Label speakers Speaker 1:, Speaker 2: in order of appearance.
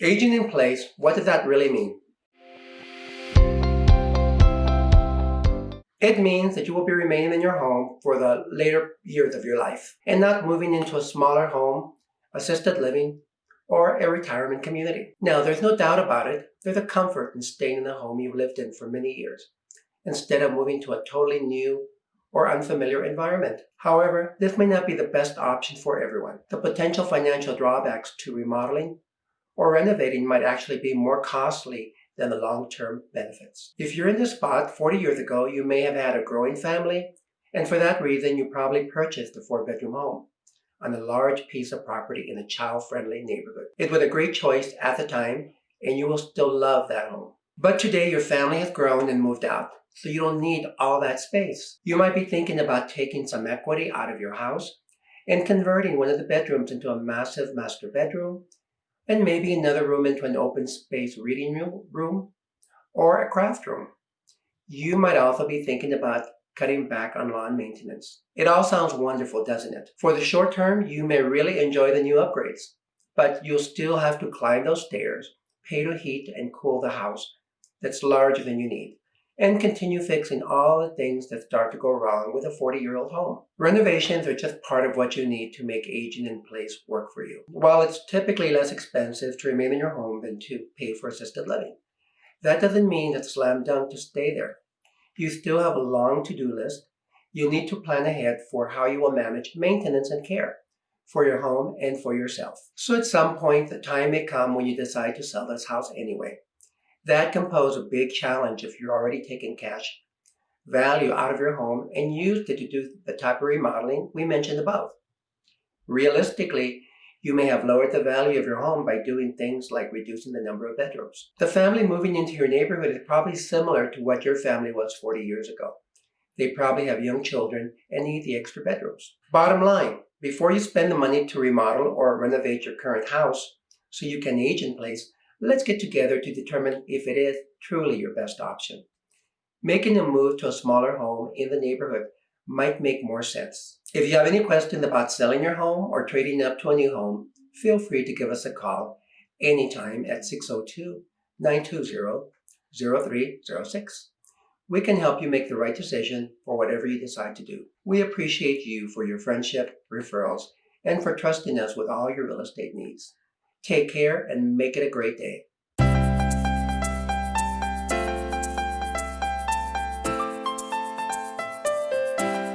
Speaker 1: Aging in place, what does that really mean? It means that you will be remaining in your home for the later years of your life and not moving into a smaller home, assisted living, or a retirement community. Now, there's no doubt about it, there's a comfort in staying in the home you've lived in for many years instead of moving to a totally new or unfamiliar environment. However, this may not be the best option for everyone. The potential financial drawbacks to remodeling or renovating might actually be more costly than the long-term benefits. If you're in this spot 40 years ago, you may have had a growing family, and for that reason, you probably purchased a four-bedroom home on a large piece of property in a child-friendly neighborhood. It was a great choice at the time, and you will still love that home. But today, your family has grown and moved out, so you don't need all that space. You might be thinking about taking some equity out of your house and converting one of the bedrooms into a massive master bedroom and maybe another room into an open space reading room or a craft room. You might also be thinking about cutting back on lawn maintenance. It all sounds wonderful, doesn't it? For the short term, you may really enjoy the new upgrades, but you'll still have to climb those stairs, pay to heat and cool the house that's larger than you need and continue fixing all the things that start to go wrong with a 40 year old home. Renovations are just part of what you need to make aging in place work for you. While it's typically less expensive to remain in your home than to pay for assisted living, that doesn't mean it's slam dunk to stay there. You still have a long to do list. You'll need to plan ahead for how you will manage maintenance and care for your home and for yourself. So at some point, the time may come when you decide to sell this house anyway. That can pose a big challenge if you're already taking cash value out of your home and used it to do the type of remodeling we mentioned above. Realistically, you may have lowered the value of your home by doing things like reducing the number of bedrooms. The family moving into your neighborhood is probably similar to what your family was 40 years ago. They probably have young children and need the extra bedrooms. Bottom line, before you spend the money to remodel or renovate your current house so you can age in place, Let's get together to determine if it is truly your best option. Making a move to a smaller home in the neighborhood might make more sense. If you have any questions about selling your home or trading up to a new home, feel free to give us a call anytime at 602-920-0306. We can help you make the right decision for whatever you decide to do. We appreciate you for your friendship, referrals, and for trusting us with all your real estate needs. Take care and make it a great day.